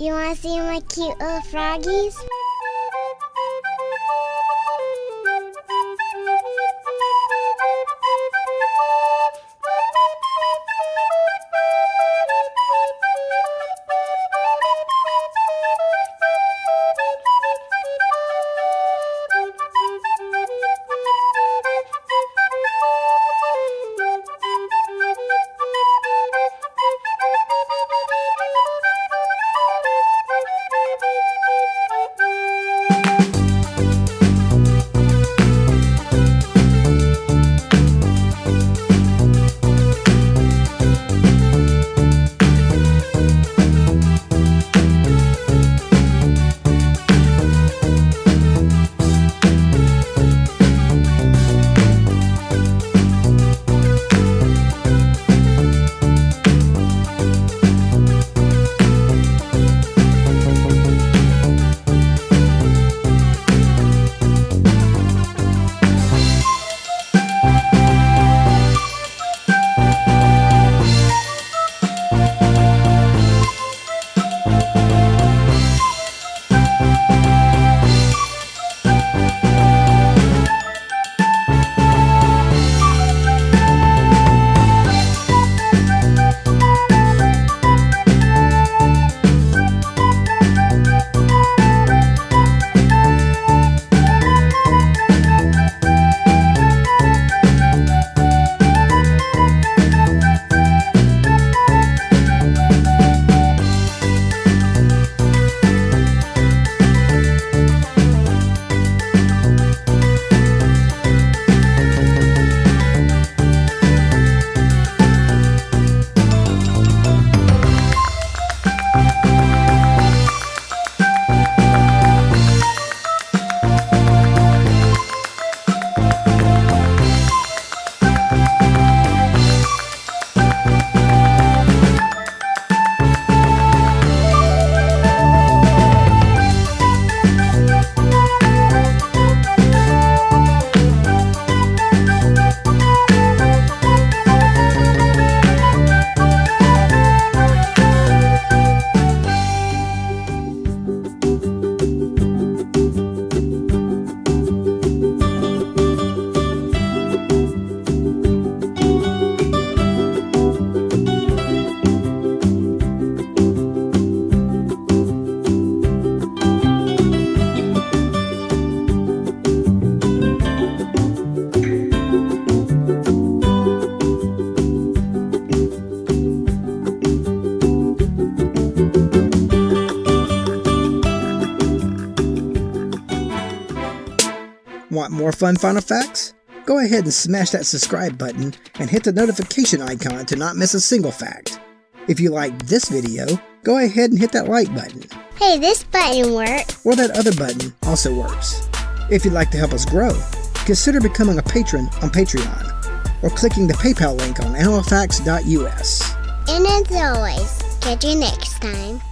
You want to see my cute little froggies? Want more fun Animal Facts? Go ahead and smash that subscribe button and hit the notification icon to not miss a single fact. If you liked this video, go ahead and hit that like button. Hey, this button works. Or that other button also works. If you'd like to help us grow, consider becoming a patron on Patreon or clicking the PayPal link on animalfacts.us. And as always, catch you next time.